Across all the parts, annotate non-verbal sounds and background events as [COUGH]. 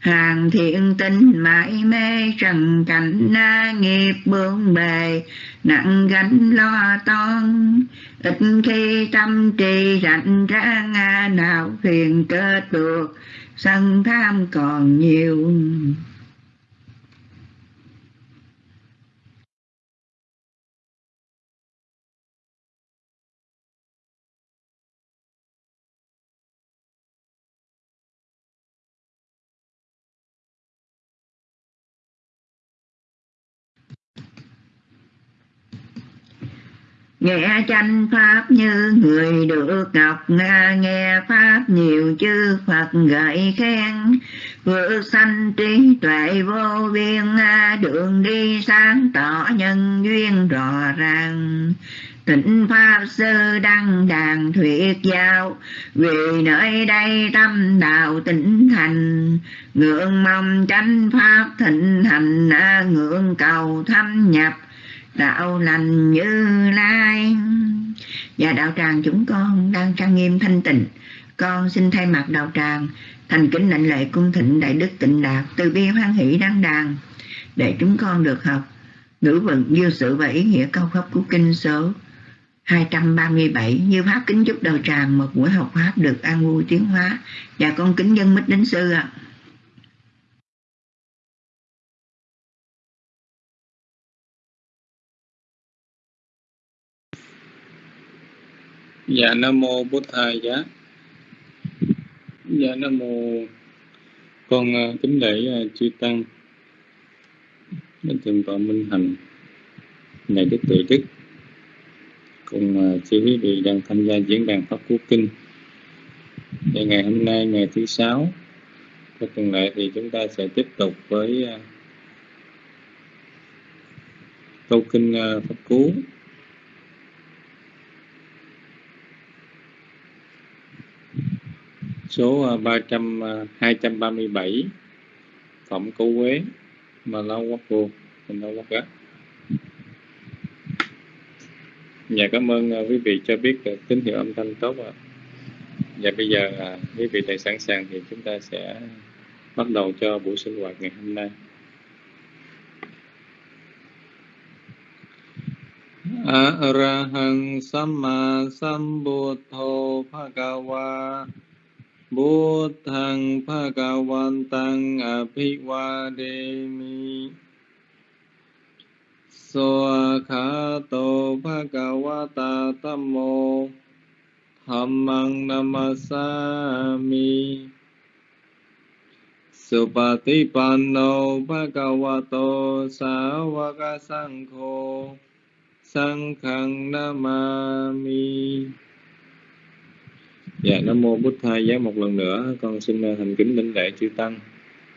hàng thiện tinh mãi mê trần cảnh, na nghiệp bướng bề, nặng gánh lo toan. Ít khi tâm trì rảnh ra nga nào phiền kết được, sân tham còn nhiều. Nghe tranh pháp như người được ngọc nghe pháp nhiều chư phật gợi khen. Vượt sanh trí tuệ vô biên, đường đi sáng tỏ nhân duyên rõ ràng. Tịnh Pháp Sư Đăng Đàn Thuyết Giáo, Vì nơi đây tâm đạo tỉnh thành. Ngưỡng mong chánh Pháp thịnh hành, Ngưỡng cầu thâm nhập đạo lành như lai. Và đạo tràng chúng con đang trang nghiêm thanh tịnh. Con xin thay mặt đạo tràng thành kính lệnh lệ cung thịnh đại đức tịnh đạt từ bi hoan hỷ đăng đàn, để chúng con được học ngữ vận dư sự và ý nghĩa câu pháp của kinh số 237 như pháp kính chúc đạo tràng một buổi học pháp được an vui tiến hóa. Và con kính dân mít đến sư ạ. à. Dạ Nam Mô Bút Thầy Giá. Dạ Nam Mô. Con uh, kính lễ uh, chư Tăng. Đến Thượng tọa Minh Hành Ngài Đức Tự Đức. Cùng uh, ờ, chư quý vị đang tham gia diễn đàn Pháp Cú Kinh. Và ngày hôm nay ngày thứ sáu Theo tuần lệ thì chúng ta sẽ tiếp tục với câu kinh Pháp Cú. Số 300 237 à, à Phẩm Cấu Quế mà lâu quốc vô mình lâu quốc gắt Dạ cảm ơn à, quý vị cho biết tín hiệu âm thanh tốt ạ. Và bây giờ à, quý vị đã sẵn sàng thì chúng ta sẽ bắt đầu cho buổi sinh hoạt ngày hôm nay. Arahang Samma Sambuddho Bhagava บุทังภะกวันตังอภิวาเดมิสวขาโตภะกวตาตัมโมธรรมังนามาสามิ สุปฏิปันโนภะกวโตสาวกสังโฆ สังฆังนามามิ Dạ, Nam Mô Bút Thầy, Giá một lần nữa, con xin à, thành kính đảnh lễ chư Tăng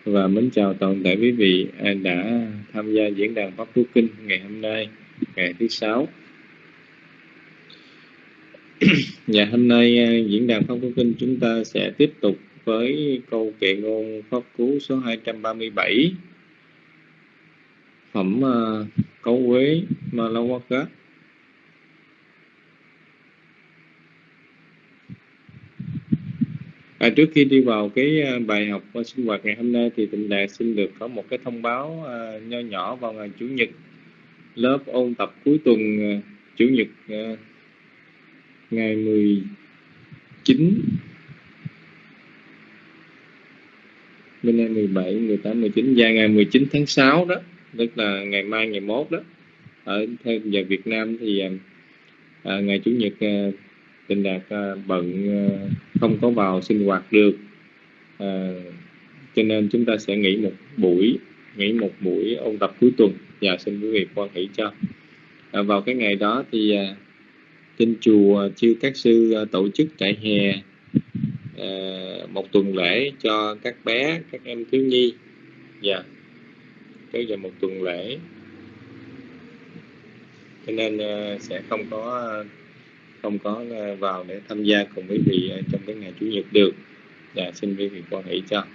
và mến chào toàn thể quý vị à, đã tham gia diễn đàn Pháp Phú Kinh ngày hôm nay, ngày thứ sáu. [CLEARS THROAT] Dạ, hôm nay à, diễn đàn Pháp Phú Kinh chúng ta sẽ tiếp tục với câu kệ ngôn Pháp Cú số 237 phẩm uh, Cấu Quế cát. À, trước khi đi vào cái à, bài học và sinh hoạt ngày hôm nay thì Tịnh Đạt xin được có một cái thông báo uh, nho nhỏ vào ngày Chủ nhật lớp ôn tập cuối tuần uh, Chủ nhật uh, ngày 19 bên đây 17, 18, 19 và ngày 19 tháng 6 đó tức là ngày mai ngày mốt đó. Ở theo giờ Việt Nam thì à, ngày Chủ nhật à, Tịnh Đạt à, bận à, không có vào sinh hoạt được. À, cho nên chúng ta sẽ nghỉ một buổi nghỉ một buổi ôn tập cuối tuần. Và xin quý vị quan hỷ cho. À, vào cái ngày đó thì à, trên chùa chư các sư à, tổ chức trại hè à, một tuần lễ cho các bé các em thiếu nhi. Và yeah. cái giờ một tuần lễ. Cho nên à, sẽ không có không có ờ, vào để tham gia cùng quý vị ờ, trong cái ngày chủ nhật được. Và dạ, xin quý vị quan hệ cho. Và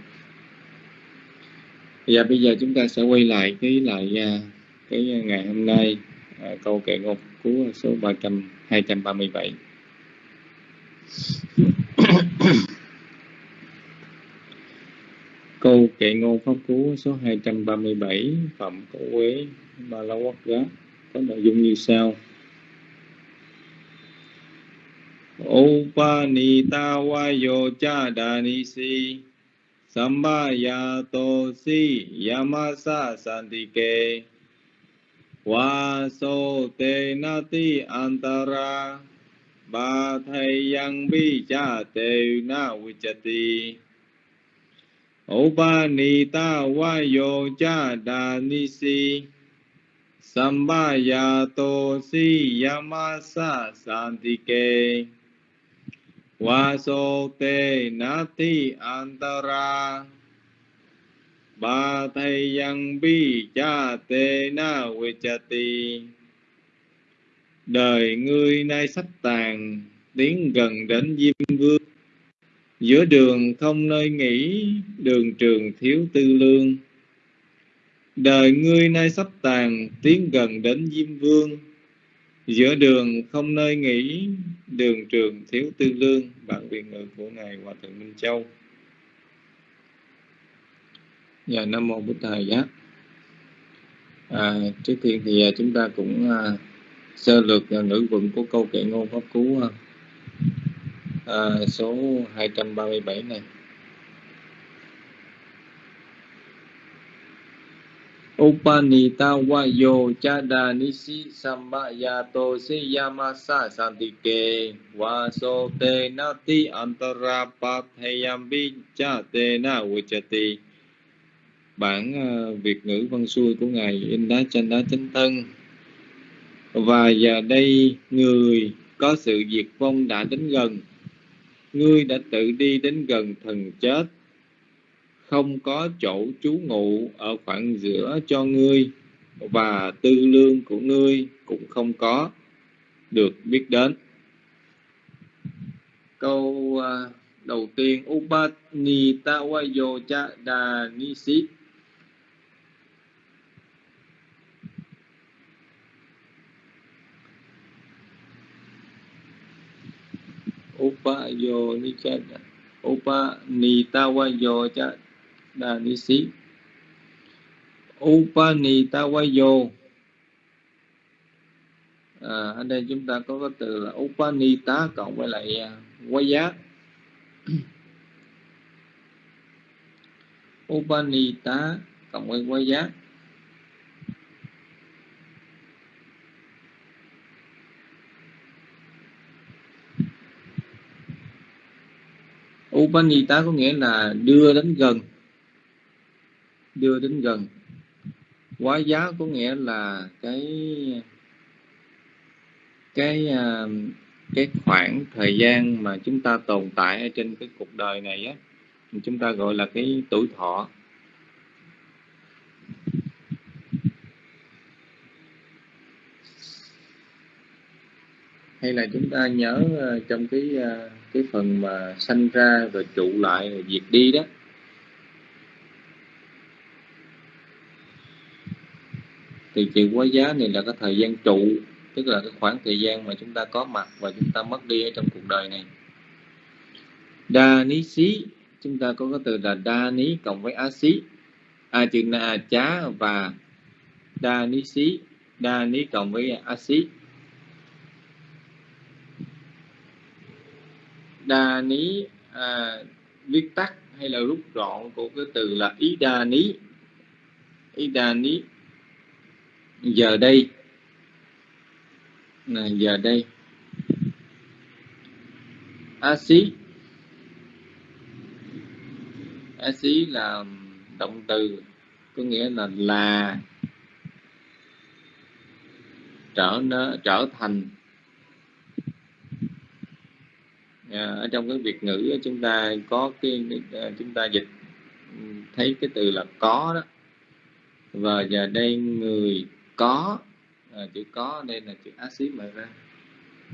dạ, bây giờ chúng ta sẽ quay lại cái lại ờ, cái ngày hôm nay câu kệ ngôn cú số 300 237 Câu kệ ngôn pháp cú số 237 Phẩm Cổ Quế Ba La Quát giá có nội dung như sau. Upanita Vayo Chadanisi Sambayato Si Yamasa Santike Vaso Te Nati Antara Ba Thầy Yang Bi Cha Te Na Vichati. Upanita Vayo Chadanisi Sambayato Si Yamasa Santike Vaso Te Nati Antara Ba Thầy Yang Bi Cha Te Na we cha ti. Đời ngươi nay sắp tàn, Tiến gần đến Diêm Vương. Giữa đường không nơi nghỉ, Đường trường thiếu tư lương. Đời ngươi nay sắp tàn, Tiến gần đến Diêm Vương. Giữa đường không nơi nghỉ Đường trường thiếu tư lương Bản quyền ngữ của Ngài Hòa Thượng Minh Châu. Dạ Nam Mô Bụt Thầy Giác à, Trước tiên thì à, chúng ta cũng à, sơ lược à, ngữ vựng của câu kệ ngôn pháp cú à. à số 237 này. Upanita Vayo Chada Nisi Sambayato Siyamasa Santike Vaso Te Nati Antara Pathayambi Cha Te Na Vichati. Bản uh, Việt ngữ văn xuôi của Ngài In Đá Chanh Đá Chánh Thân. Và giờ đây người có sự diệt vong đã đến gần. Ngươi đã tự đi đến gần thần chết không có chỗ trú ngụ ở khoảng giữa cho ngươi, và tư lương của ngươi cũng không có được biết đến. Câu à, đầu tiên Upanitawayo cha đà ni sĩ Upayo ni cha Upanitawayo cha đà ni sĩ Upanitawayo à, ở đây chúng ta có cái từ là Upanita cộng với lại à, uh, [CLEARS THROAT] giá Upanita cộng với quay giá Upanita có nghĩa là đưa đến gần đưa đến gần. Quá giá có nghĩa là cái cái à, cái khoảng thời gian mà chúng ta tồn tại ở trên cái cuộc đời này á chúng ta gọi là cái tuổi thọ. Hay là chúng ta nhớ à, trong cái à, cái phần mà sanh ra rồi trụ lại, rồi diệt đi đó thì chịu quá giá này là cái thời gian trụ tức là cái khoảng thời gian mà chúng ta có mặt và chúng ta mất đi ở trong cuộc đời này. Đa ní xí chúng ta có cái từ là đa ní cộng với á xí. A chữ na chá và đa ní xí đa ní cộng với á xí. Đa ní à, viết tắt hay là rút gọn của cái từ là ý đa ní ý đa ní giờ đây. Là giờ đây. A xí. A xí là động từ có nghĩa là là trở nó trở thành. À, ở trong cái việt ngữ chúng ta có cái à, chúng ta dịch ừ, thấy cái từ là có đó. Và giờ đây người có à, chữ có đây là chữ axit mà ra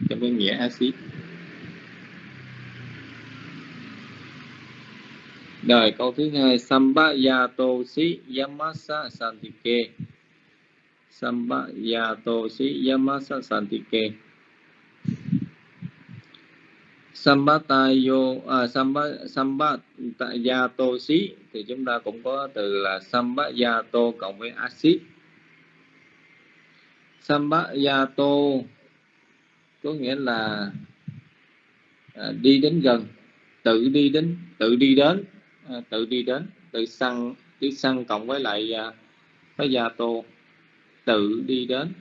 trong cái nghĩa axit rồi câu thứ hai sambayato si yamasa santike. Sambayato si yamasa santike. Sambatayo à, Samba Sambatayato xí thì chúng ta cũng có từ là Sambayato cộng với axit Sambayato có nghĩa là à, đi đến gần tự đi đến tự đi đến à, tự đi đến tự săn chữ săn cộng với lại à, với gia tô tự đi đến.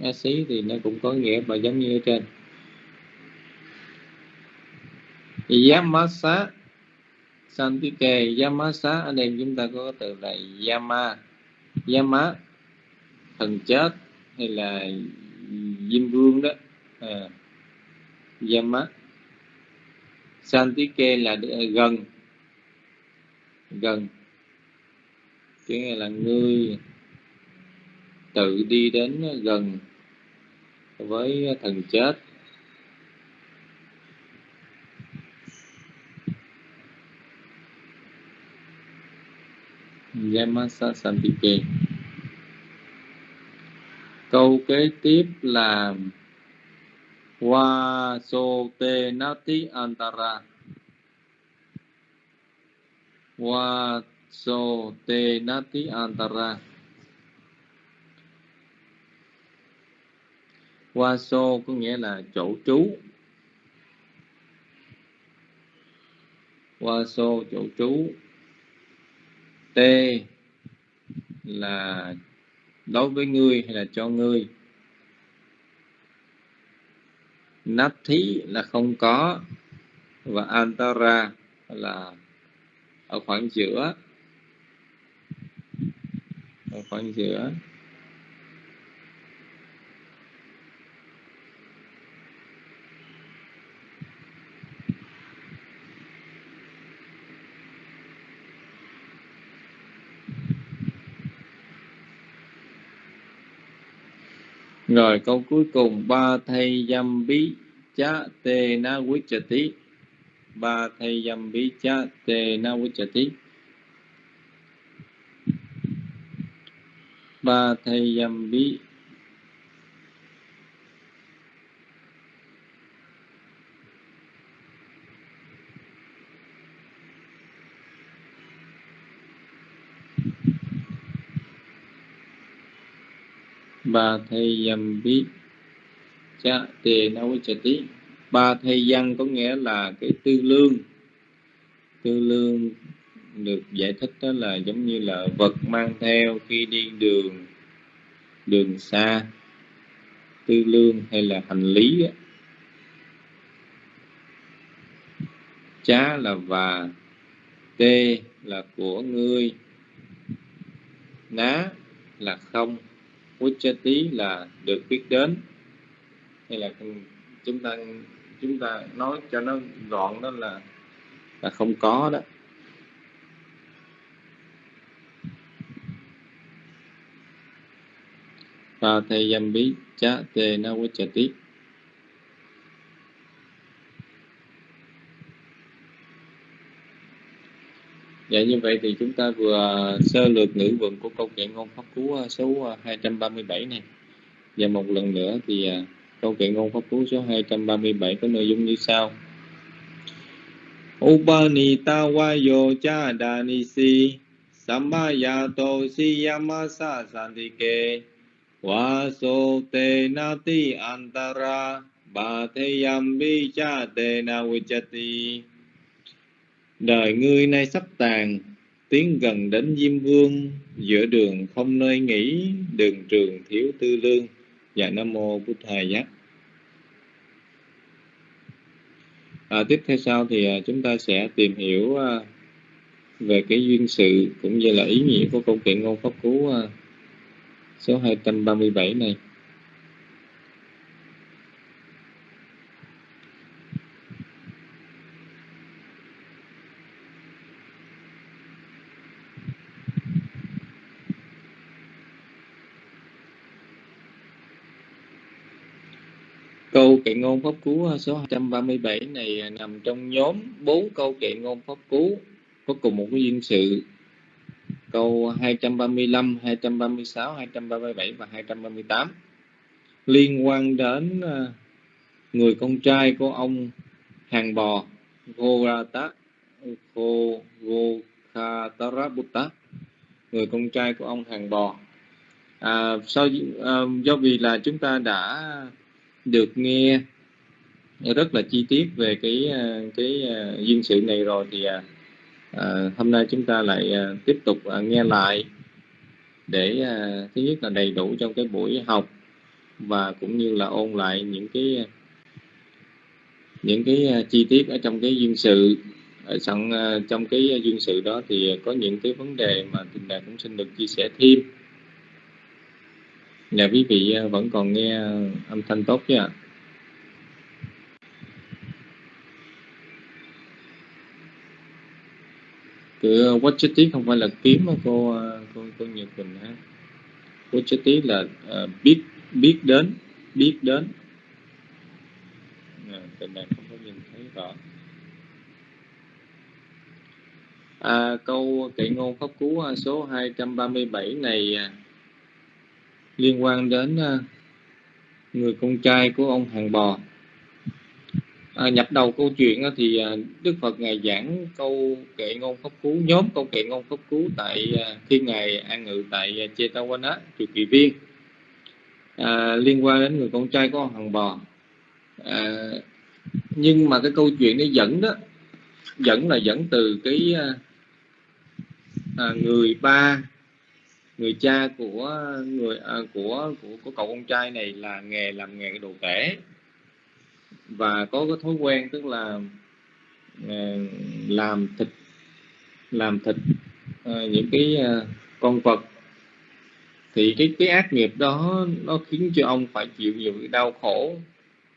A xí thì nó cũng có nghĩa và giống như ở trên. Yamasa Santike Yamasa anh em chúng ta có từ là Yama. Yama thần chết hay là Diêm Vương đó. À, Yama. Santike là à, gần. Gần. Cái nghĩa là ngươi tự đi đến gần với thần chết. Yamasa Santike câu kế tiếp là Wa so te nati antara. Wa so te nati antara. Wa so có nghĩa là chỗ trú. Wa so chỗ trú. T là đối với ngươi hay là cho ngươi? Nát thí là không có và antara là ở khoảng giữa. Ở khoảng giữa. Rồi, câu cuối cùng, ba thay dâm bí chá tê na quý trà tí ba thay dâm bí chá tê na quý trà tí ba thay dâm bí ba thầy dâm bí cha tề na quý tí ba thầy văn có nghĩa là cái tư lương. Tư lương được giải thích đó là giống như là vật mang theo khi đi đường đường xa. Tư lương hay là hành lý đó. chá là và, tê là của ngươi, ná là không. Vichati là được biết đến. Hay là chúng ta chúng ta nói cho nó gọn đó là là không có đó. Và thầy dâm bí cha tê na vichati Dạ như vậy thì chúng ta vừa sơ lược ngữ vựng của câu kệ ngôn pháp cú à, số à, 237 này. Và một lần nữa thì à, câu kệ ngôn pháp cú số 237 có nội dung như sau. Upanita wayo cha danisi, sambayato siyamasa santike vaso te nati antara, bhatheyambi cha te na vichati Đời ngươi nay sắp tàn, tiến gần đến Diêm Vương, giữa đường không nơi nghỉ, đường trường thiếu tư lương. Dạ Nam Mô Bút Thầy Giác. À, tiếp theo sau thì à, chúng ta sẽ tìm hiểu à, về cái duyên sự cũng như là ý nghĩa của câu chuyện ngôn pháp cú à, số 237 này. Câu kệ ngôn pháp cú à, số 237 này à, nằm trong nhóm bốn câu kệ ngôn pháp cú có cùng một cái duyên sự. Câu 235, 236, 237 và 238 liên quan đến à, người con trai của ông hàng bò Gorata Gokhatarabutta người con trai của ông hàng bò. À, sau à, do vì là chúng ta đã được nghe rất là chi tiết về cái ờ, cái ờ, duyên sự này rồi thì à, hôm nay chúng ta lại à, tiếp tục à, nghe lại để à, thứ nhất là đầy đủ trong cái buổi học và cũng như là ôn lại những cái những cái à, chi tiết ở trong cái duyên sự. Ở trong à, trong cái duyên sự đó thì có những cái vấn đề mà tình đạt cũng xin được chia sẻ thêm. Dạ quý vị ờ, vẫn còn nghe ờ, âm thanh tốt chứ ạ? Từ watch tí không phải là kiếm mà cô ờ, cô cô Nhật Quỳnh ha watch tí là uh, biết biết đến biết đến. Dạ, à, tình này không có nhìn thấy rõ. À, câu kệ ngôn pháp cú số 237 này à, liên quan đến à, người con trai của ông hàng bò. À, nhập đầu câu chuyện thì à, Đức Phật ngài giảng câu kệ ngôn pháp cú nhóm câu kệ ngôn pháp cú tại à, khi ngài an ngự tại chetawana chùa kỳ viên. À, liên quan đến người con trai của ông hàng bò. À, nhưng mà cái câu chuyện nó dẫn đó dẫn là dẫn từ cái à, người ba người cha của người à, của, của của cậu con trai này là nghề làm nghề đồ tể. Và có cái thói quen tức là à, làm thịt làm thịt à, những cái à, con vật. Thì cái cái ác nghiệp đó nó khiến cho ông phải chịu nhiều cái đau khổ.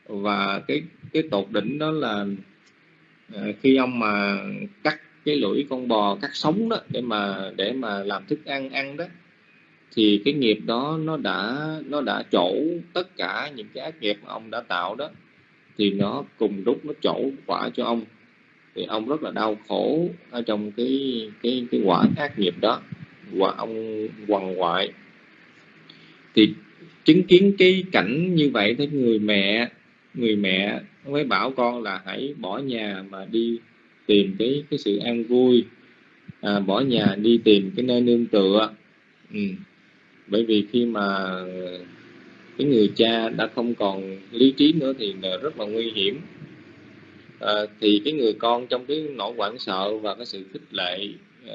Và cái cái tột đỉnh đó là à, khi ông mà cắt cái lưỡi con bò cắt sống đó để mà để mà làm thức ăn ăn đó thì cái nghiệp đó nó đã nó đã trổ tất cả những cái ác nghiệp mà ông đã tạo đó. Thì nó cùng lúc nó trổ quả cho ông. Thì ông rất là đau khổ ở trong cái cái cái quả ác nghiệp đó. Quả ông quằn quại. Thì chứng kiến cái cảnh như vậy thì người mẹ người mẹ mới bảo con là hãy bỏ nhà mà đi tìm cái cái sự an vui. À, bỏ nhà đi tìm cái nơi nương tựa. Ừ bởi vì khi mà cái người cha đã không còn lý trí nữa thì rất là nguy hiểm. À, thì cái người con trong cái nỗi hoảng sợ và cái sự khích lệ uh,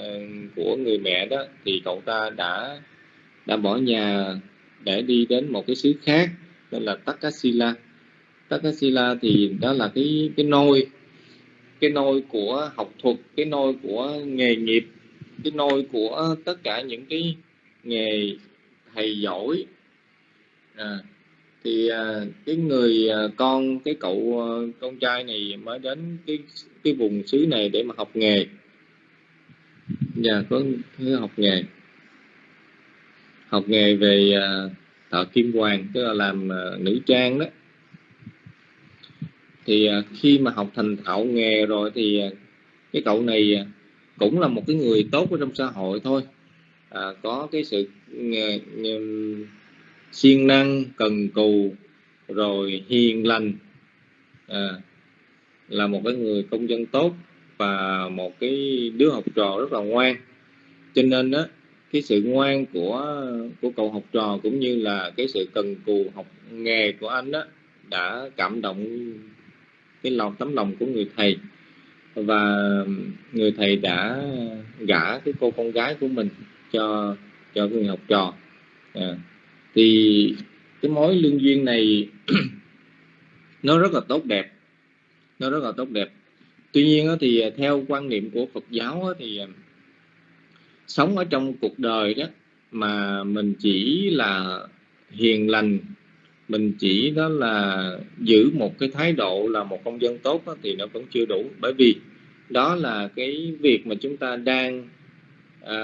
của người mẹ đó thì cậu ta đã đã bỏ nhà để đi đến một cái xứ khác tên là Takasila Takasila thì đó là cái cái nôi cái nôi của học thuật cái nôi của nghề nghiệp cái nôi của tất cả những cái nghề thầy giỏi. À, thì à, cái người à, con cái cậu à, con trai này mới đến cái cái vùng xứ này để mà học nghề. Nhà có học nghề. Học nghề về à, thợ kim hoàng tức là làm à, nữ trang đó. Thì à, khi mà học thành thạo nghề rồi thì à, cái cậu này à, cũng là một cái người tốt ở trong xã hội thôi à, có cái sự ờ, siêng năng cần cù rồi hiền lành. À, là một cái người công dân tốt và một cái đứa học trò rất là ngoan. Cho nên đó cái sự ngoan của của cậu học trò cũng như là cái sự cần cù học nghề của anh đó đã cảm động cái lòng tấm lòng của người thầy. Và người thầy đã gả cái cô con gái của mình cho cho người học trò. À, thì cái mối lương duyên này [CLEARS THROAT] nó rất là tốt đẹp. Nó rất là tốt đẹp. Tuy nhiên thì à, theo quan niệm của Phật giáo thì à, sống ở trong cuộc đời đó mà mình chỉ là hiền lành mình chỉ đó là giữ một cái thái độ là một công dân tốt đó, thì nó vẫn chưa đủ. Bởi vì đó là cái việc mà chúng ta đang à,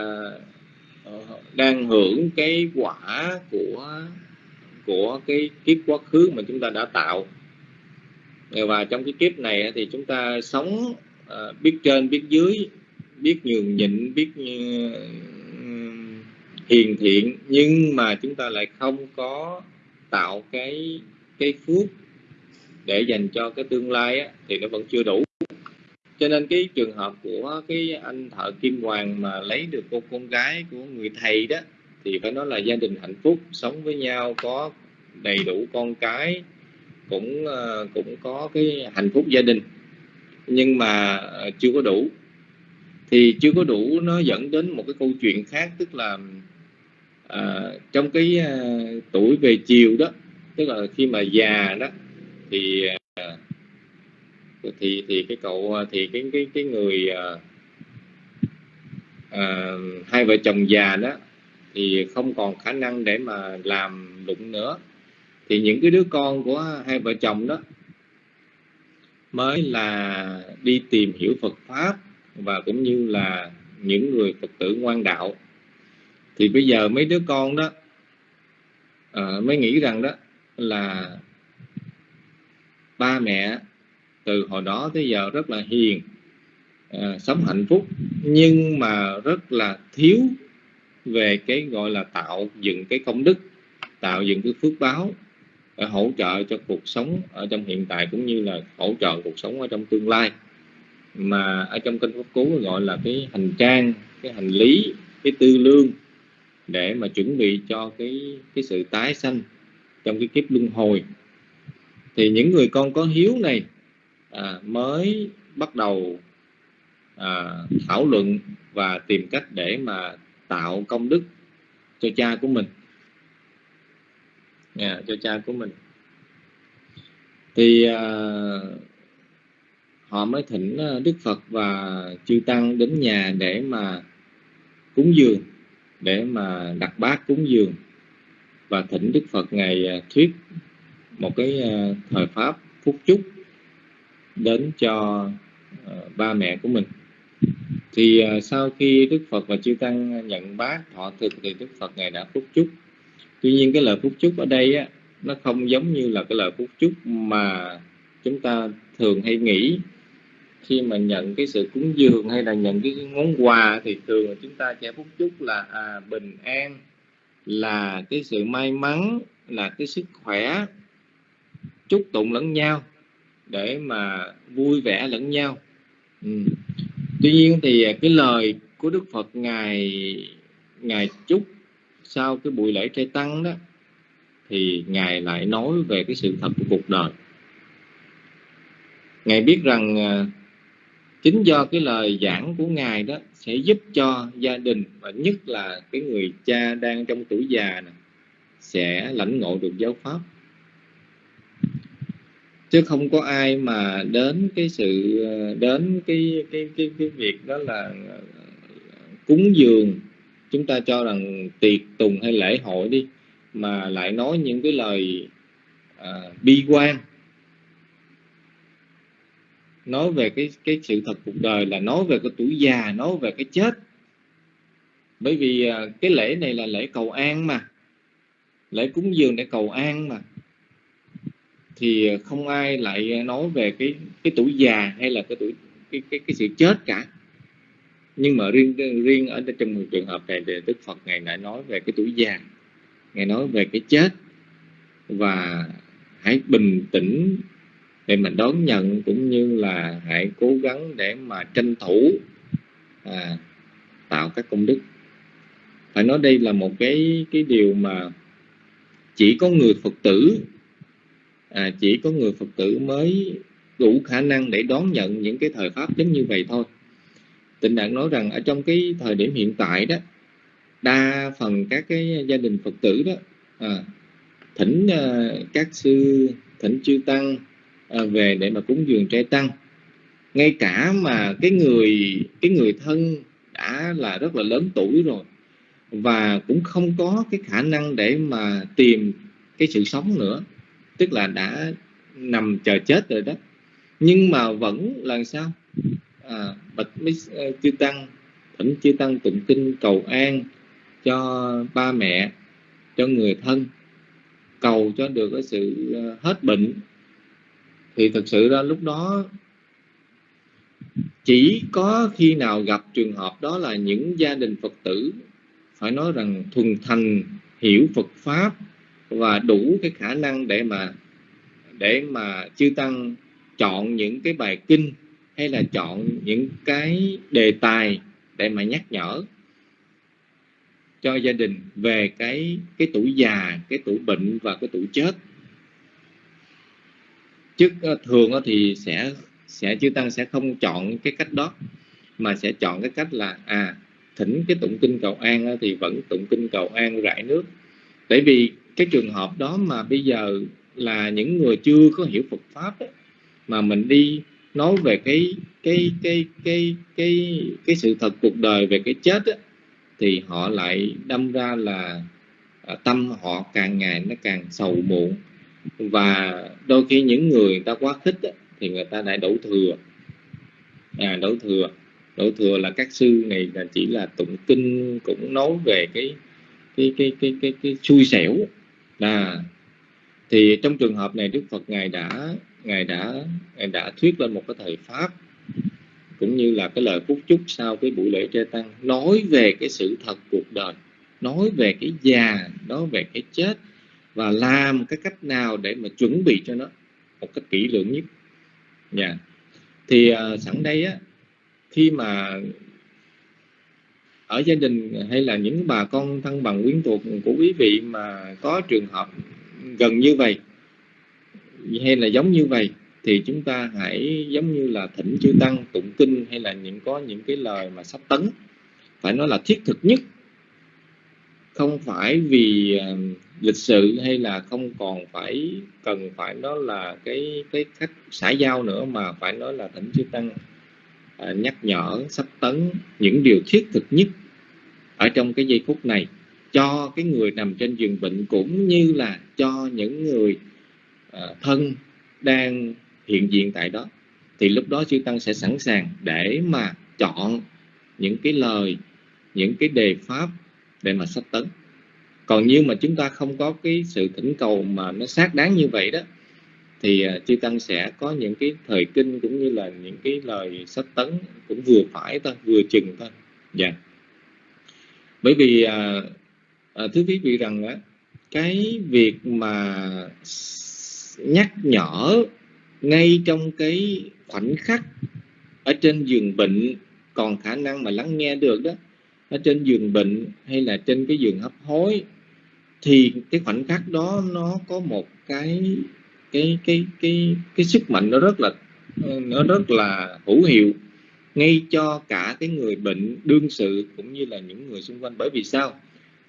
Ờ, đang hưởng cái quả của của cái kiếp quá khứ mà chúng ta đã tạo. Và trong cái kiếp này thì chúng ta sống ờ, biết trên biết dưới biết nhường nhịn biết hiền thiện nhưng mà chúng ta lại không có tạo cái cái phước để dành cho cái tương lai á, thì nó vẫn chưa đủ cho nên cái trường hợp của cái anh thợ kim hoàng mà lấy được cô con gái của người thầy đó thì phải nói là gia đình hạnh phúc sống với nhau có đầy đủ con cái cũng ờ, cũng có cái hạnh phúc gia đình. Nhưng mà ờ, chưa có đủ. Thì chưa có đủ nó dẫn đến một cái câu chuyện khác tức là à, trong cái à, tuổi về chiều đó tức là khi mà già đó thì à, thì thì cái cậu à, thì cái cái cái người à, à, hai vợ chồng già đó thì không còn khả năng để mà làm lụng nữa. Thì những cái đứa con của hai vợ chồng đó mới là đi tìm hiểu Phật pháp và cũng như là những người Phật tử ngoan đạo. Thì bây giờ mấy đứa con đó à, mới nghĩ rằng đó là ba mẹ từ hồi đó tới giờ rất là hiền à, sống hạnh phúc nhưng mà rất là thiếu về cái gọi là tạo dựng cái công đức tạo dựng cái phước báo để hỗ trợ cho cuộc sống ở trong hiện tại cũng như là hỗ trợ cuộc sống ở trong tương lai. Mà ở trong kinh pháp cú gọi là cái hành trang cái hành lý cái tư lương để mà chuẩn bị cho cái cái sự tái sanh trong cái kiếp luân hồi. Thì những người con có hiếu này à, mới bắt đầu à, thảo luận và tìm cách để mà tạo công đức cho cha của mình. Yeah, cho cha của mình. Thì à, họ mới thỉnh à, Đức Phật và chư tăng đến nhà để mà cúng dường để mà đặt bát cúng dường và thỉnh Đức Phật ngày à, thuyết một cái à, thời pháp phúc chúc đến cho ờ, ba mẹ của mình. Thì ờ, sau khi Đức Phật và chư tăng nhận bát thọ thực thì Đức Phật ngài đã phúc chúc. Tuy nhiên cái lời phúc chúc ở đây á nó không giống như là cái lời phúc chúc mà chúng ta thường hay nghĩ. Khi mà nhận cái sự cúng dường hay là nhận cái món quà thì thường là chúng ta sẽ phúc chúc là à, bình an là cái sự may mắn là cái sức khỏe chúc tụng lẫn nhau để mà vui vẻ lẫn nhau. Ừ. tuy nhiên thì à, cái lời của đức phật ngài ngài chúc sau cái buổi lễ trai tăng đó thì ngài lại nói về cái sự thật của cuộc đời. Ngài biết rằng à, chính do cái lời giảng của ngài đó sẽ giúp cho gia đình và nhất là cái người cha đang trong tuổi già này, sẽ lãnh ngộ được giáo pháp chứ không có ai mà đến cái sự ờ, đến cái cái cái cái việc đó là ờ, cúng dường. Chúng ta cho rằng tiệc tùng hay lễ hội đi mà lại nói những cái lời à, bi quan. Nói về cái cái sự thật cuộc đời là nói về cái tuổi già nói về cái chết. Bởi vì à, cái lễ này là lễ cầu an mà. Lễ cúng dường để cầu an mà thì không ai lại nói về cái cái tuổi già hay là cái tuổi cái cái cái sự chết cả. Nhưng mà riêng riêng ở trong một trường hợp này thì Đức Phật ngày lại nói về cái tuổi già ngài nói về cái chết. Và hãy bình tĩnh để mà đón nhận cũng như là hãy cố gắng để mà tranh thủ à, tạo các công đức. Phải nói đây là một cái cái điều mà chỉ có người phật tử à, chỉ có người phật tử mới đủ khả năng để đón nhận những cái thời pháp giống như vậy thôi. Tịnh đặng nói rằng ở trong cái thời điểm hiện tại đó đa phần các cái gia đình phật tử đó à, thỉnh à, các sư thỉnh chư tăng À, về để mà cúng dường trai tăng. Ngay cả mà cái người cái người thân đã là rất là lớn tuổi rồi và cũng không có cái khả năng để mà tìm cái sự sống nữa tức là đã nằm chờ chết rồi đó. Nhưng mà vẫn là sao? À, bạch mấy ờ, chư tăng thỉnh chư tăng tụng kinh cầu an cho ba mẹ cho người thân cầu cho được cái sự ờ, hết bệnh. Thì thực sự ra lúc đó chỉ có khi nào gặp trường hợp đó là những gia đình phật tử phải nói rằng thuần thành hiểu Phật pháp và đủ cái khả năng để mà để mà chư tăng chọn những cái bài kinh hay là chọn những cái đề tài để mà nhắc nhở cho gia đình về cái cái tuổi già, cái tuổi bệnh và cái tuổi chết. Chứ ờ, thường thì sẽ sẽ chư tăng sẽ không chọn cái cách đó mà sẽ chọn cái cách là à thỉnh cái tụng kinh cầu an thì vẫn tụng kinh cầu an rải nước tại vì cái trường hợp đó mà bây giờ là những người chưa có hiểu Phật pháp ấy, mà mình đi nói về cái cái cái cái cái cái sự thật cuộc đời về cái chết ấy, thì họ lại đâm ra là à, tâm họ càng ngày nó càng sầu muộn. Và đôi khi những người, người ta quá khích ấy, thì người ta lại đổ thừa. À, đổ thừa. Đổ thừa là các sư này là chỉ là tụng kinh cũng nói về cái cái cái cái cái, cái xui xẻo là thì trong trường hợp này Đức Phật ngài đã ngài đã ngài đã thuyết lên một cái thời pháp cũng như là cái lời phúc chúc sau cái buổi lễ tre tăng nói về cái sự thật cuộc đời nói về cái già nói về cái chết và làm cái cách nào để mà chuẩn bị cho nó một cách kỹ lưỡng nhất nha yeah. thì uh, sẵn đây á khi mà ở gia đình hay là những bà con thân bằng quyến thuộc của quý vị mà có trường hợp gần như vậy hay là giống như vậy thì chúng ta hãy giống như là thỉnh chư tăng, tụng kinh hay là những có những cái lời mà sắp tấn. Phải nói là thiết thực nhất. Không phải vì à, lịch sự hay là không còn phải cần phải nó là cái cái cách xã giao nữa mà phải nói là thỉnh chư tăng à, nhắc nhở, sắp tấn những điều thiết thực nhất ở trong cái giây phút này cho cái người nằm trên giường bệnh cũng như là cho những người uh, thân đang hiện diện tại đó thì lúc đó chư tăng sẽ sẵn sàng để mà chọn những cái lời những cái đề pháp để mà sách tấn còn như mà chúng ta không có cái sự thỉnh cầu mà nó xác đáng như vậy đó thì ờ, chư tăng sẽ có những cái thời kinh cũng như là những cái lời sách tấn cũng vừa phải thôi vừa chừng thôi dạ yeah bởi vì à, à, thưa quý vị rằng á cái việc mà nhắc nhở ngay trong cái khoảnh khắc ở trên giường bệnh còn khả năng mà lắng nghe được đó ở trên giường bệnh hay là trên cái giường hấp hối thì cái khoảnh khắc đó nó có một cái cái cái cái cái sức mạnh nó rất là nó rất là hữu hiệu ngay cho cả cái người bệnh đương sự cũng như là những người xung quanh. Bởi vì sao?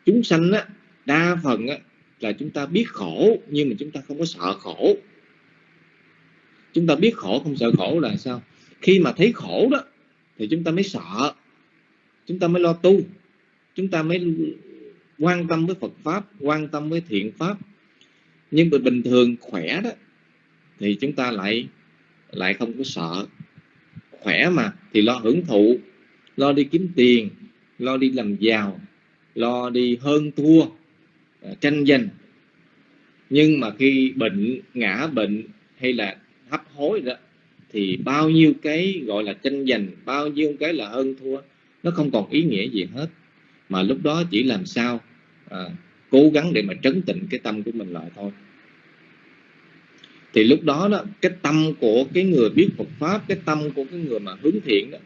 Chúng sanh á, đa phần á, là chúng ta biết khổ, nhưng mà chúng ta không có sợ khổ. Chúng ta biết khổ, không sợ khổ là sao? Khi mà thấy khổ đó, thì chúng ta mới sợ. Chúng ta mới lo tu. Chúng ta mới quan tâm với Phật pháp, quan tâm với thiện pháp. Nhưng mà bình thường khỏe đó, thì chúng ta lại lại không có sợ khỏe mà thì lo hưởng thụ lo đi kiếm tiền lo đi làm giàu lo đi hơn thua à, tranh giành. Nhưng mà khi bệnh ngã bệnh hay là hấp hối đó thì bao nhiêu cái gọi là tranh giành bao nhiêu cái là hơn thua nó không còn ý nghĩa gì hết. Mà lúc đó chỉ làm sao à, cố gắng để mà trấn tịnh cái tâm của mình lại thôi thì lúc đó đó cái tâm của cái người biết Phật pháp cái tâm của cái người mà hướng thiện đó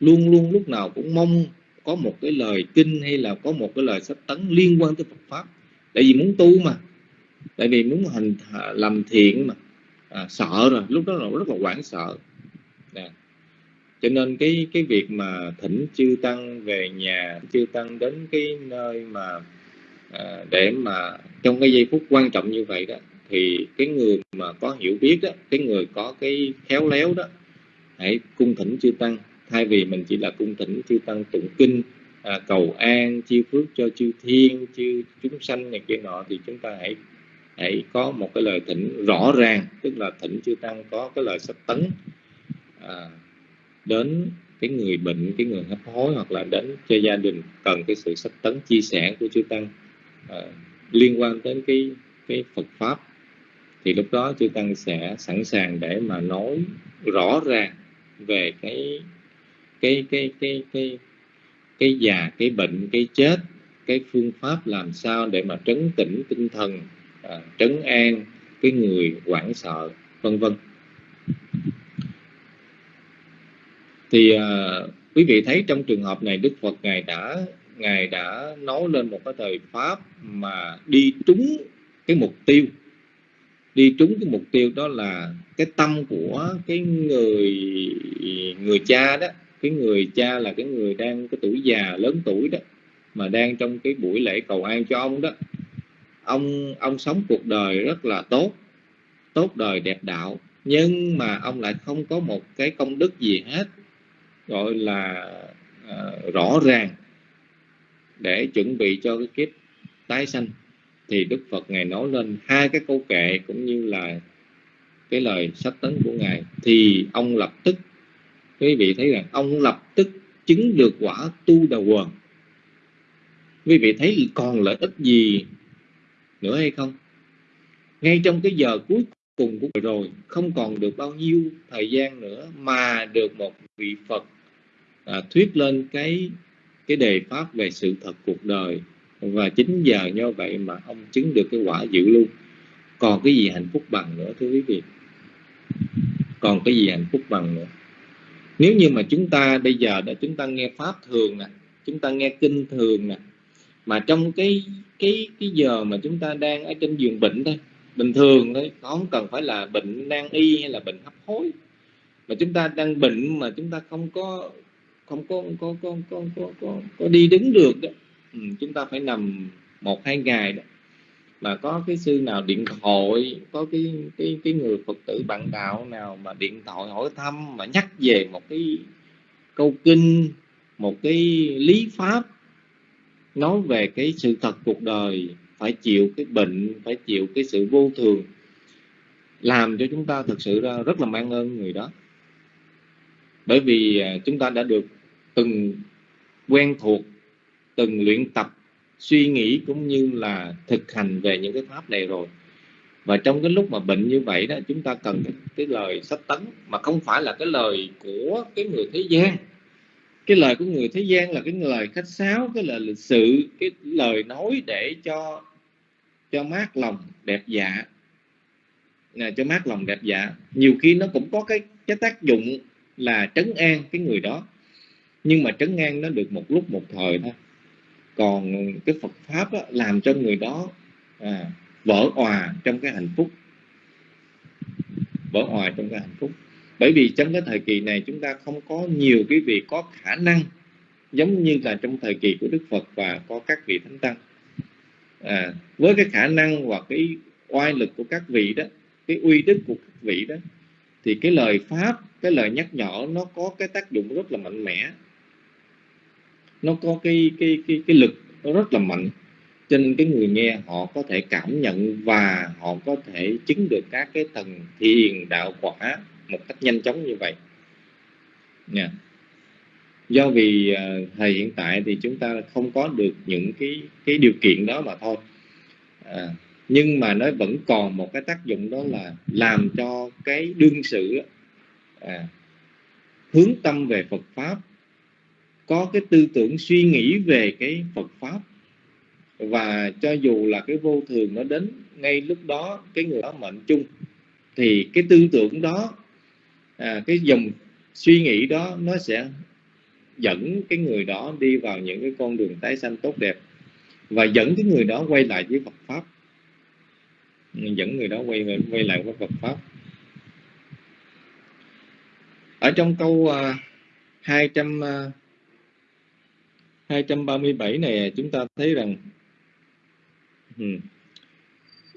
luôn luôn lúc nào cũng mong có một cái lời kinh hay là có một cái lời sách tấn liên quan tới Phật pháp tại vì muốn tu mà tại vì muốn hành làm thiện mà à, sợ rồi lúc đó là rất là hoảng sợ Nè. cho nên cái cái việc mà thỉnh chư tăng về nhà chư tăng đến cái nơi mà à, để mà trong cái giây phút quan trọng như vậy đó thì cái người mà có hiểu biết đó cái người có cái khéo léo đó hãy cung thỉnh chư tăng. Thay vì mình chỉ là cung thỉnh chư tăng tụng kinh à, cầu an chiêu phước cho chư thiên chư chúng sanh này kia nọ thì chúng ta hãy hãy có một cái lời thỉnh rõ ràng tức là thỉnh chư tăng có cái lời sắp tấn à, đến cái người bệnh cái người hấp hối hoặc là đến cho gia đình cần cái sự sắp tấn chia sẻ của chư tăng à, liên quan đến cái cái Phật pháp thì lúc đó chư tăng sẽ sẵn sàng để mà nói rõ ràng về cái cái cái cái cái cái già cái bệnh cái chết cái phương pháp làm sao để mà trấn tĩnh tinh thần à, trấn an cái người hoảng sợ vân vân. Thì à, quý vị thấy trong trường hợp này Đức Phật ngài đã ngài đã nói lên một cái thời pháp mà đi trúng cái mục tiêu đi trúng cái mục tiêu đó là cái tâm của cái người người cha đó. Cái người cha là cái người đang cái tuổi già lớn tuổi đó mà đang trong cái buổi lễ cầu an cho ông đó. Ông ông sống cuộc đời rất là tốt tốt đời đẹp đạo nhưng mà ông lại không có một cái công đức gì hết gọi là uh, rõ ràng để chuẩn bị cho cái kiếp tái sanh thì Đức Phật ngài nói lên hai cái câu kệ cũng như là cái lời sách tấn của ngài. Thì ông lập tức quý vị thấy rằng ông lập tức chứng được quả tu đầu quần. Quý vị thấy còn lợi ích gì nữa hay không? Ngay trong cái giờ cuối cùng của rồi không còn được bao nhiêu thời gian nữa mà được một vị Phật à, thuyết lên cái cái đề pháp về sự thật cuộc đời và chính giờ như vậy mà ông chứng được cái quả dự luôn. Còn cái gì hạnh phúc bằng nữa thưa quý vị? Còn cái gì hạnh phúc bằng nữa? Nếu như mà chúng ta bây giờ đã chúng ta nghe pháp thường nè chúng ta nghe kinh thường nè mà trong cái cái cái giờ mà chúng ta đang ở trên giường bệnh thôi bình thường thôi không cần phải là bệnh nan y hay là bệnh hấp hối. Mà chúng ta đang bệnh mà chúng ta không có không có có có có có có, có đi đứng được đó Ừ, chúng ta phải nằm một, hai ngày đó. Mà có cái sư nào điện thoại, có cái cái cái người phật tử bạn đạo nào mà điện thoại hỏi thăm mà nhắc về một cái câu kinh, một cái lý pháp, nói về cái sự thật cuộc đời, phải chịu cái bệnh, phải chịu cái sự vô thường, làm cho chúng ta thực sự ra rất là mang ơn người đó. Bởi vì à, chúng ta đã được từng quen thuộc từng luyện tập suy nghĩ cũng như là thực hành về những cái pháp này rồi. Và trong cái lúc mà bệnh như vậy đó chúng ta cần cái, cái lời sách tấn mà không phải là cái lời của cái người thế gian. Cái lời của người thế gian là cái lời khách sáo cái lời lịch sự cái lời nói để cho cho mát lòng đẹp dạ. À, cho mát lòng đẹp dạ. Nhiều khi nó cũng có cái cái tác dụng là trấn an cái người đó. Nhưng mà trấn an nó được một lúc một thời thôi còn cái Phật pháp á, làm cho người đó à, vỡ òa trong cái hạnh phúc. Vỡ òa trong cái hạnh phúc. Bởi vì trong cái thời kỳ này chúng ta không có nhiều cái vị có khả năng giống như là trong thời kỳ của Đức Phật và có các vị thánh tăng. À, với cái khả năng và cái oai lực của các vị đó cái uy đức của các vị đó thì cái lời pháp cái lời nhắc nhở nó có cái tác dụng rất là mạnh mẽ nó có cái cái cái cái lực nó rất là mạnh. Cho nên cái người nghe họ có thể cảm nhận và họ có thể chứng được các cái tầng thiền đạo quả một cách nhanh chóng như vậy. Nha. Do vì à, thời hiện tại thì chúng ta không có được những cái cái điều kiện đó mà thôi. À, nhưng mà nó vẫn còn một cái tác dụng đó là làm cho cái đương sự à, hướng tâm về Phật pháp có cái tư tưởng suy nghĩ về cái Phật pháp. Và cho dù là cái vô thường nó đến ngay lúc đó cái người đó mệnh chung thì cái tư tưởng đó à, cái dòng suy nghĩ đó nó sẽ dẫn cái người đó đi vào những cái con đường tái sanh tốt đẹp và dẫn cái người đó quay lại với Phật pháp. Dẫn người đó quay quay lại với Phật pháp. Ở trong câu uh, 200 uh, 237 này chúng ta thấy rằng ừ,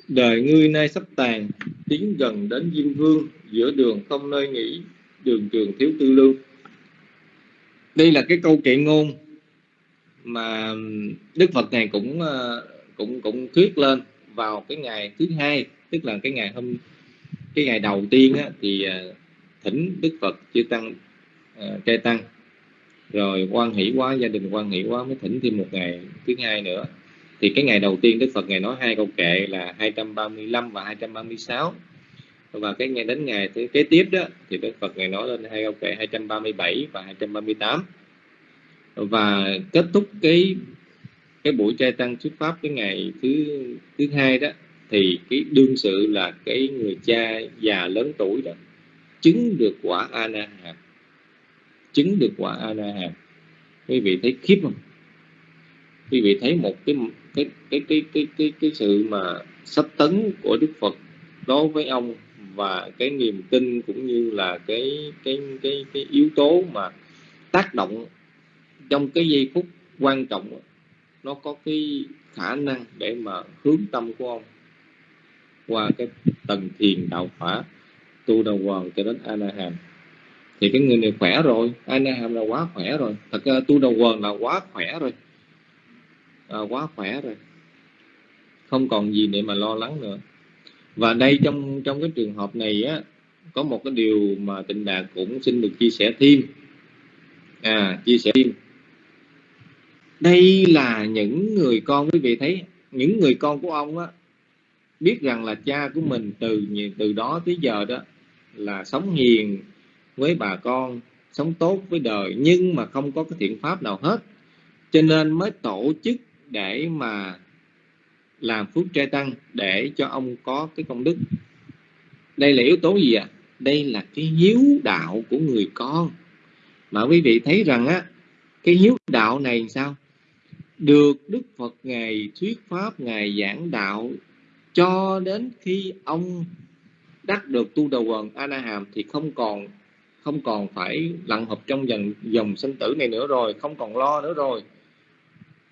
đời ngươi nay sắp tàn tiến gần đến diêm vương giữa đường không nơi nghỉ đường trường thiếu tư lưu. Đây là cái câu kệ ngôn mà đức phật này cũng ờ, cũng cũng thuyết lên vào cái ngày thứ hai tức là cái ngày hôm cái ngày đầu tiên á, thì ờ, thỉnh đức phật chư tăng uh, trai tăng rồi quan hỷ quá, gia đình quan hỷ quá mới thỉnh thêm một ngày, thứ hai nữa. Thì cái ngày đầu tiên Đức Phật ngày nói hai câu kệ là 235 và 236 và cái ngày đến ngày thứ kế tiếp đó, thì Đức Phật ngày nói lên hai câu kệ 237 và 238 và kết thúc cái cái buổi trai tăng thuyết pháp cái ngày thứ thứ hai đó, thì cái đương sự là cái người cha già lớn tuổi đó, chứng được quả a na hàm chứng được quả a la hàm quý vị thấy khiếp không? Quý vị thấy một cái cái cái cái cái cái, cái sự mà sắp tấn của đức phật đối với ông và cái niềm tin cũng như là cái cái cái cái yếu tố mà tác động trong cái giây phút quan trọng nó có cái khả năng để mà hướng tâm của ông qua cái tầng thiền đạo phả tu đầu hoàng cho đến anaham thì cái người này khỏe rồi anaham là quá khỏe rồi. Thật ra tu đầu quần là quá khỏe rồi. À, quá khỏe rồi. Không còn gì để mà lo lắng nữa. Và đây trong trong cái trường hợp này á có một cái điều mà tịnh đạt cũng xin được chia sẻ thêm. À chia sẻ thêm. Đây là những người con quý vị thấy những người con của ông á biết rằng là cha của mình từ từ đó tới giờ đó là sống hiền với bà con, sống tốt với đời, nhưng mà không có cái thiện pháp nào hết. Cho nên mới tổ chức để mà làm phước trai tăng để cho ông có cái công đức. Đây là yếu tố gì ạ? À? đây là cái hiếu đạo của người con. Mà quý vị thấy rằng á, cái hiếu đạo này sao? Được đức phật ngài thuyết pháp, ngài giảng đạo cho đến khi ông đắc được tu đầu quần a na hàm thì không còn không còn phải lặn hợp trong dòng dòng sinh tử này nữa rồi không còn lo nữa rồi.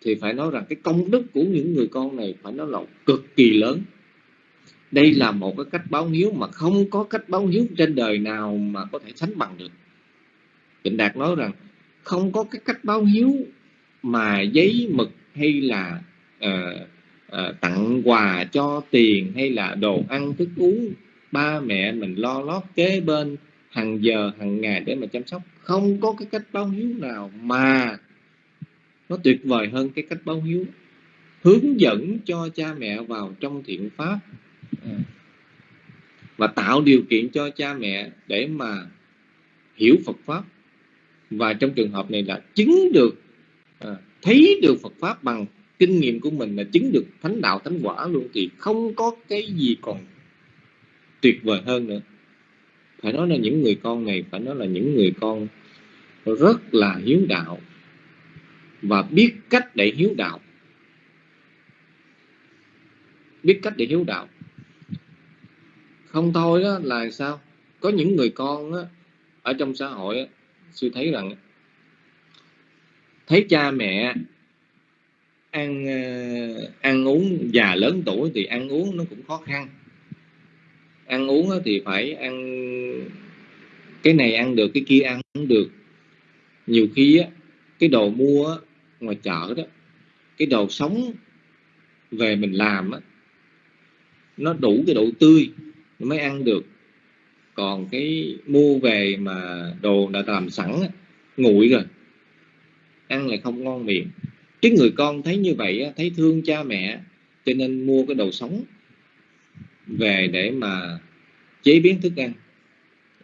Thì phải nói rằng cái công đức của những người con này phải nói là cực kỳ lớn. Đây là một cái cách báo hiếu mà không có cách báo hiếu trên đời nào mà có thể sánh bằng được. Trịnh Đạt nói rằng không có cái cách báo hiếu mà giấy mực hay là uh, uh, tặng quà cho tiền hay là đồ ăn thức uống ba mẹ mình lo lót kế bên hàng giờ hàng ngày để mà chăm sóc. Không có cái cách báo hiếu nào mà nó tuyệt vời hơn cái cách báo hiếu. Hướng dẫn cho cha mẹ vào trong thiện pháp. À. Và tạo điều kiện cho cha mẹ để mà hiểu Phật pháp. Và trong trường hợp này là chứng được à, thấy được Phật pháp bằng kinh nghiệm của mình là chứng được thánh đạo thánh quả luôn thì không có cái gì còn tuyệt vời hơn nữa phải nói là những người con này phải nói là những người con rất là hiếu đạo và biết cách để hiếu đạo. Biết cách để hiếu đạo. Không thôi đó là sao? Có những người con đó, ở trong xã hội sư thấy rằng thấy cha mẹ ăn ờ, ăn uống già lớn tuổi thì ăn uống nó cũng khó khăn ăn uống thì phải ăn cái này ăn được cái kia ăn cũng được. Nhiều khi á, cái đồ mua ngoài chợ đó cái đồ sống về mình làm á nó đủ cái độ tươi mới ăn được. Còn cái mua về mà đồ đã làm sẵn á, nguội rồi ăn lại không ngon miệng. Cái người con thấy như vậy á, thấy thương cha mẹ cho nên mua cái đồ sống về để mà chế biến thức ăn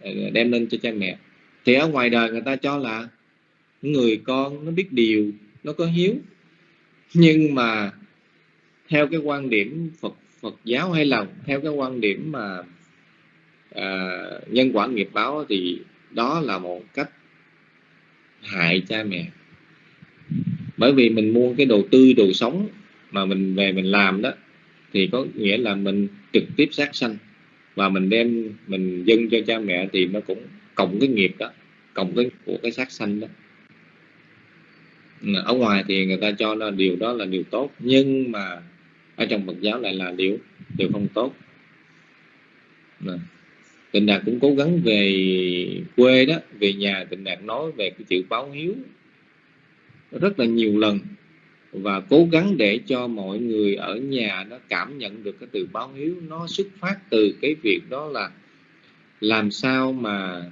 ờ, đem lên cho cha mẹ. Thì ở ngoài đời người ta cho là người con nó biết điều nó có hiếu. Nhưng mà theo cái quan điểm Phật Phật giáo hay là theo cái quan điểm mà à, nhân quả nghiệp báo thì đó là một cách hại cha mẹ. Bởi vì mình mua cái đồ tươi đồ sống mà mình về mình làm đó thì có nghĩa là mình trực tiếp sát sanh và mình đem, mình dâng cho cha mẹ thì nó cũng cộng cái nghiệp đó, cộng cái của cái sát sanh đó. Ở ngoài thì người ta cho là điều đó là điều tốt, nhưng mà ở trong Phật giáo lại là điều điều không tốt. Tịnh Đạt cũng cố gắng về quê đó, về nhà Tịnh Đạt nói về cái chữ báo hiếu rất là nhiều lần và cố gắng để cho mọi người ở nhà nó cảm nhận được cái từ báo hiếu. Nó xuất phát từ cái việc đó là làm sao mà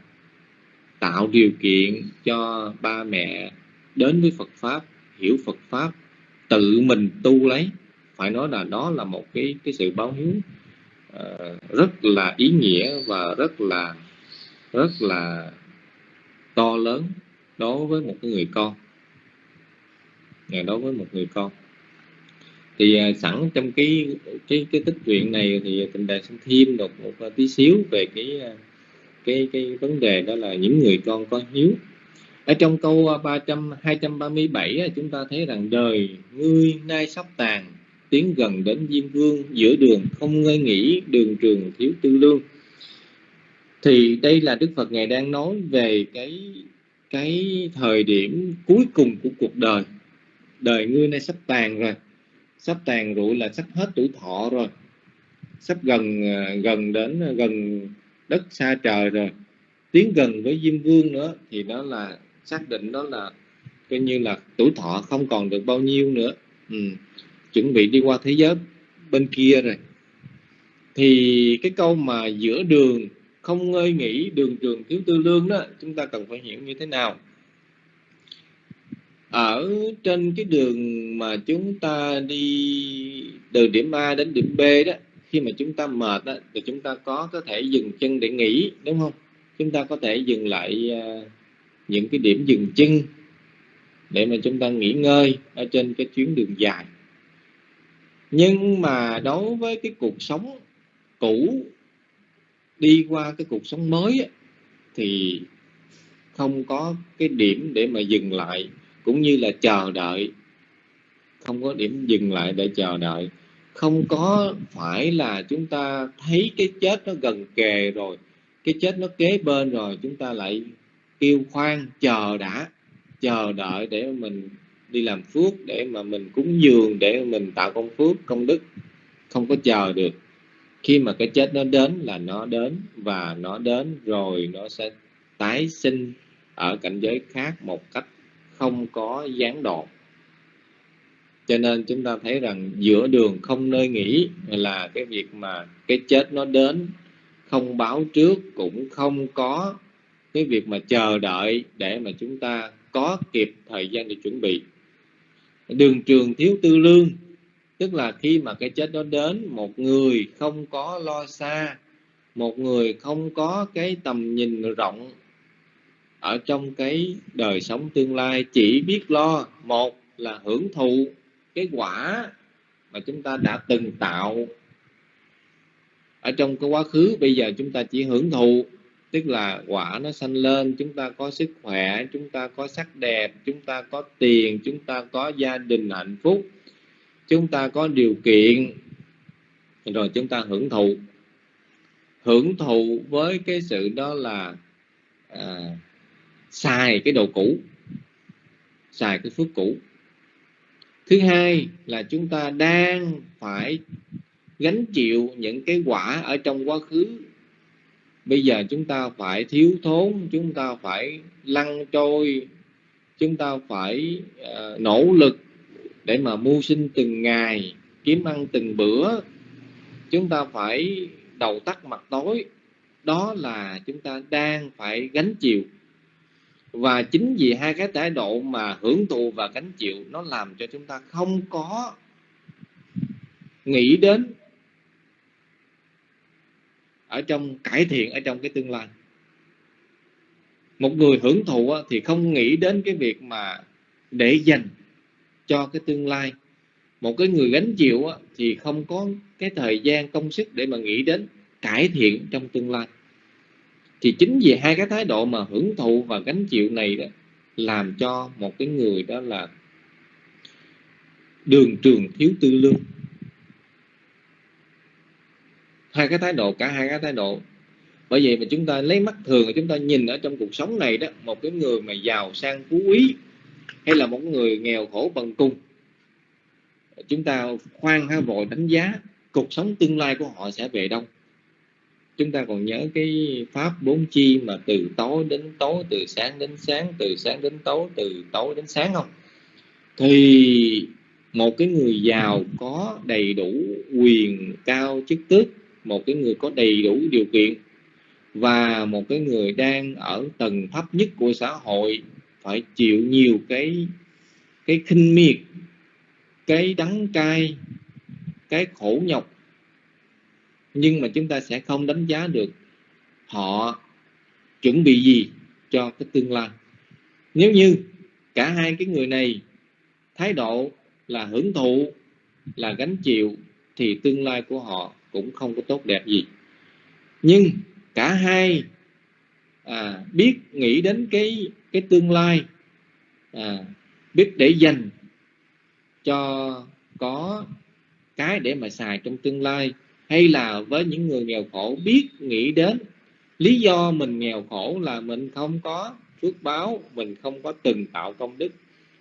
tạo điều kiện cho ba mẹ đến với Phật pháp hiểu Phật pháp tự mình tu lấy. Phải nói là đó là một cái cái sự báo hiếu uh, rất là ý nghĩa và rất là rất là to lớn đối với một cái người con đối với một người con. Thì à, sẵn trong cái cái cái tích truyện này thì tình đại xin thêm một một tí xíu về cái à, cái cái vấn đề đó là những người con có hiếu. Ở trong câu à, 300 237 chúng ta thấy rằng đời ngươi nay sắp tàn tiến gần đến diêm vương giữa đường không ngơi nghỉ đường trường thiếu tư lương. Thì đây là đức phật ngài đang nói về cái cái thời điểm cuối cùng của cuộc đời đời ngươi nay sắp tàn rồi. Sắp tàn rụi là sắp hết tuổi thọ rồi. Sắp gần à, gần đến à, gần đất xa trời rồi. Tiến gần với diêm vương nữa thì đó là, xác định đó là coi như là tuổi thọ không còn được bao nhiêu nữa. Ừ. chuẩn bị đi qua thế giới bên kia rồi. Thì cái câu mà giữa đường không ngơi nghỉ, đường trường thiếu tư lương đó, chúng ta cần phải hiểu như thế nào? Ở trên cái đường mà chúng ta đi từ điểm A đến điểm B đó khi mà chúng ta mệt đó, thì chúng ta có có thể dừng chân để nghỉ đúng không? Chúng ta có thể dừng lại uh, những cái điểm dừng chân để mà chúng ta nghỉ ngơi ở trên cái chuyến đường dài. Nhưng mà đối với cái cuộc sống cũ đi qua cái cuộc sống mới thì không có cái điểm để mà dừng lại cũng như là chờ đợi. Không có điểm dừng lại để chờ đợi. Không có phải là chúng ta thấy cái chết nó gần kề rồi, cái chết nó kế bên rồi, chúng ta lại kêu khoan, chờ đã, chờ đợi để mình đi làm phước, để mà mình cúng dường, để mình tạo công phước, công đức. Không có chờ được. Khi mà cái chết nó đến là nó đến và nó đến rồi nó sẽ tái sinh ở cảnh giới khác một cách không có gián đoạn. Cho nên chúng ta thấy rằng giữa đường không nơi nghỉ là cái việc mà cái chết nó đến, không báo trước cũng không có cái việc mà chờ đợi để mà chúng ta có kịp thời gian để chuẩn bị. Đường trường thiếu tư lương, tức là khi mà cái chết đó đến, một người không có lo xa, một người không có cái tầm nhìn rộng ở trong cái đời sống tương lai chỉ biết lo một là hưởng thụ cái quả mà chúng ta đã từng tạo. Ở trong cái quá khứ bây giờ chúng ta chỉ hưởng thụ tức là quả nó sanh lên chúng ta có sức khỏe chúng ta có sắc đẹp chúng ta có tiền chúng ta có gia đình hạnh phúc chúng ta có điều kiện rồi chúng ta hưởng thụ. Hưởng thụ với cái sự đó là à, xài cái đồ cũ. Xài cái phước cũ. Thứ hai là chúng ta đang phải gánh chịu những cái quả ở trong quá khứ. Bây giờ chúng ta phải thiếu thốn chúng ta phải lăn trôi chúng ta phải uh, nỗ lực để mà mưu sinh từng ngày kiếm ăn từng bữa. Chúng ta phải đầu tắt mặt tối. Đó là chúng ta đang phải gánh chịu và chính vì hai cái thái độ mà hưởng thụ và gánh chịu, nó làm cho chúng ta không có nghĩ đến ở trong cải thiện, ở trong cái tương lai. Một người hưởng thụ thì không nghĩ đến cái việc mà để dành cho cái tương lai. Một cái người gánh chịu thì không có cái thời gian công sức để mà nghĩ đến cải thiện trong tương lai thì chính vì hai cái thái độ mà hưởng thụ và gánh chịu này đó, làm cho một cái người đó là đường trường thiếu tư lương. Hai cái thái độ, cả hai cái thái độ. Bởi vậy mà chúng ta lấy mắt thường chúng ta nhìn ở trong cuộc sống này đó, một cái người mà giàu sang phú quý hay là một người nghèo khổ bằng cùng, chúng ta khoan ha vội đánh giá cuộc sống tương lai của họ sẽ về đâu chúng ta còn nhớ cái pháp bốn chi mà từ tối đến tối, từ sáng đến sáng, từ sáng đến tối, từ tối đến sáng không? Thì một cái người giàu có đầy đủ quyền cao chức tước, một cái người có đầy đủ điều kiện, và một cái người đang ở tầng thấp nhất của xã hội phải chịu nhiều cái cái khinh miệt, cái đắng cay, cái khổ nhọc nhưng mà chúng ta sẽ không đánh giá được họ chuẩn bị gì cho cái tương lai. Nếu như cả hai cái người này thái độ là hưởng thụ là gánh chịu thì tương lai của họ cũng không có tốt đẹp gì. Nhưng cả hai à, biết nghĩ đến cái cái tương lai à, biết để dành cho có cái để mà xài trong tương lai hay là với những người nghèo khổ biết nghĩ đến lý do mình nghèo khổ là mình không có phước báo mình không có từng tạo công đức.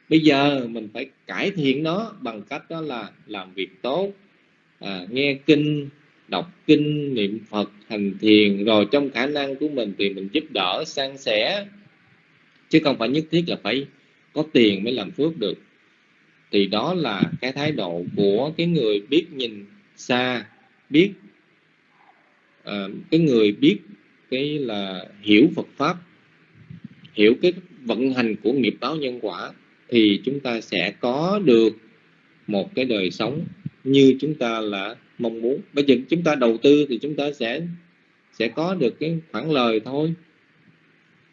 Bây giờ mình phải cải thiện nó bằng cách đó là làm việc tốt à, nghe kinh đọc kinh niệm phật hành thiền. Rồi trong khả năng của mình thì mình giúp đỡ san sẻ. Chứ không phải nhất thiết là phải có tiền mới làm phước được. Thì đó là cái thái độ của cái người biết nhìn xa biết à, cái người biết cái là hiểu Phật pháp hiểu cái vận hành của nghiệp báo nhân quả thì chúng ta sẽ có được một cái đời sống như chúng ta là mong muốn. Bây giờ chúng ta đầu tư thì chúng ta sẽ sẽ có được cái khoản lời thôi.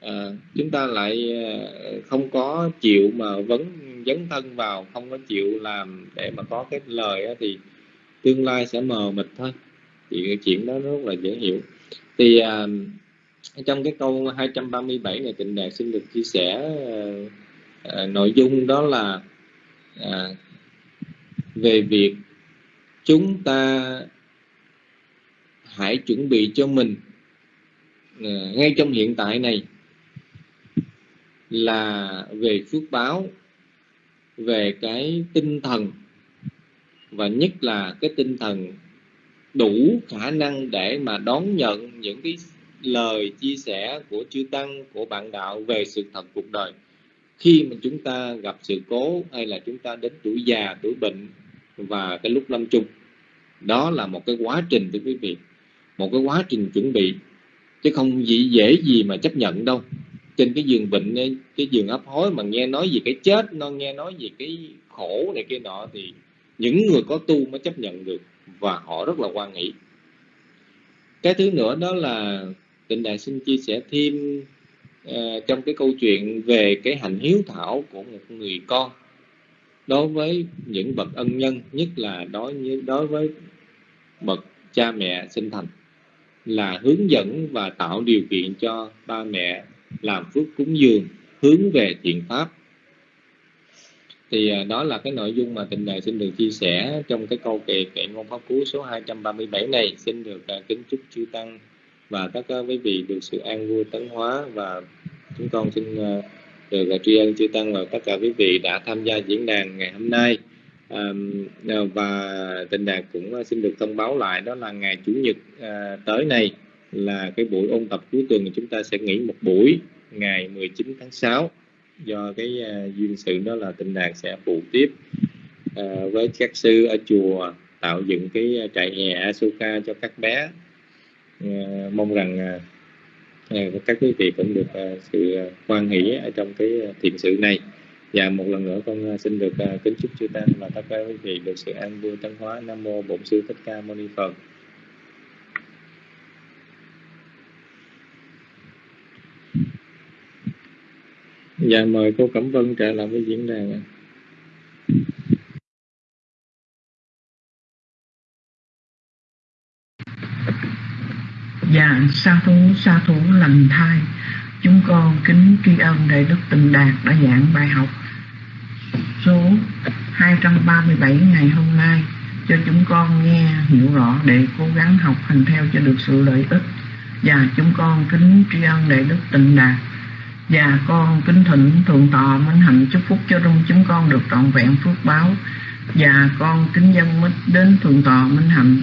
À, chúng ta lại à, không có chịu mà vấn dấn thân vào không có chịu làm để mà có cái lời thì tương lai sẽ mờ mịt thôi. Thì cái chuyện đó rất là dễ hiểu. Thì à, trong cái câu 237 này tịnh đạt xin được chia sẻ à, à, nội dung đó là à, về việc chúng ta hãy chuẩn bị cho mình à, ngay trong hiện tại này là về phước báo về cái tinh thần và nhất là cái tinh thần đủ khả năng để mà đón nhận những cái lời chia sẻ của chư tăng, của bạn đạo về sự thật cuộc đời. Khi mà chúng ta gặp sự cố hay là chúng ta đến tuổi già, tuổi bệnh và cái lúc lâm chung, đó là một cái quá trình, thưa quý vị, một cái quá trình chuẩn bị. Chứ không dễ dễ gì mà chấp nhận đâu. Trên cái giường bệnh cái giường ấp hối mà nghe nói gì cái chết, nó nghe nói gì cái khổ này kia nọ thì những người có tu mới chấp nhận được và họ rất là quan nghĩ cái thứ nữa đó là tịnh đại xin chia sẻ thêm uh, trong cái câu chuyện về cái hành hiếu thảo của một người con. Đối với những bậc ân nhân nhất là đối với đối với bậc cha mẹ sinh thành là hướng dẫn và tạo điều kiện cho ba mẹ làm phước cúng dường hướng về thiện pháp thì à, đó là cái nội dung mà tình đài xin được chia sẻ trong cái câu kệ kệ ngôn pháp cú số 237 này. Xin được à, kính chúc chư tăng và tất cả quý vị được sự an vui tấn hóa và chúng con xin à, được tri ân chư tăng và tất cả quý vị đã tham gia diễn đàn ngày hôm nay. Và tình đạt cũng xin được thông báo lại đó là ngày chủ nhật tới này là cái buổi ôn tập cuối tuần chúng ta sẽ nghỉ một buổi, ngày 19 tháng 6 do cái uh, duyên sự đó là tịnh đạt sẽ phụ tiếp uh, với các sư ở chùa tạo dựng cái à, trại hè Asuka cho các bé. Uh, mong rằng uh, các quý vị cũng được uh, sự quan hỷ ở trong cái thiện sự này. Và một lần nữa con xin được uh, kính chúc chư tăng và tất cả quý vị được sự an vui tân hóa. Nam mô bổn sư thích ca mâu ni phật. Dạ mời cô Cẩm Vân trở lại với diễn đàn Dạ sa thú sa thú lành thai. Chúng con kính tri ân Đại Đức Tịnh Đạt đã giảng bài học số 237 ngày hôm nay cho chúng con nghe, hiểu rõ để cố gắng học hành theo cho được sự lợi ích. Và chúng con kính tri ân Đại Đức Tịnh Đạt và con kính thỉnh thượng tọa minh hạnh chúc phúc cho trong chúng con được trọn vẹn phước báo. Và con kính dân mít đến thượng tọa minh hạnh.